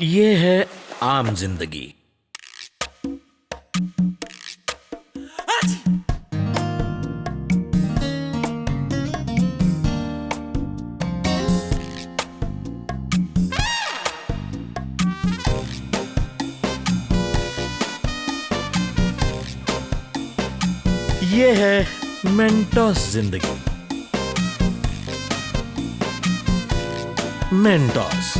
ये है आम ज़िंदगी। ये है मेंटोस ज़िंदगी। मेंटोस।